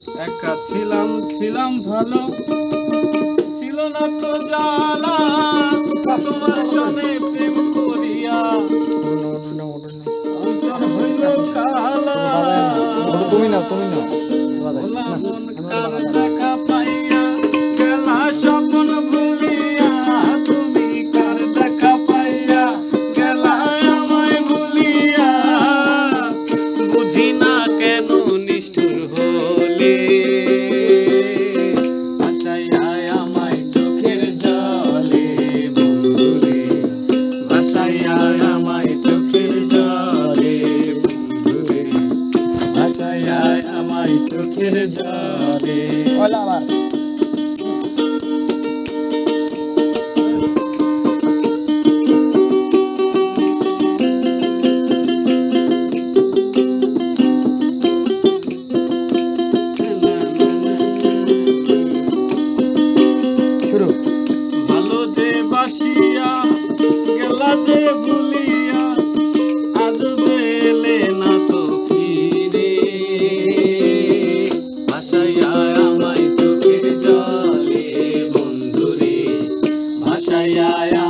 একা ছিলাম ছিলাম ভালো। ছিল না তো জানা তোমার সনে প্রেম করিয়া। অন্তর হইল কালা। তুমি না তুমি নাও। নাই চোখের জলে। ভালো যে গেলা যে Jaya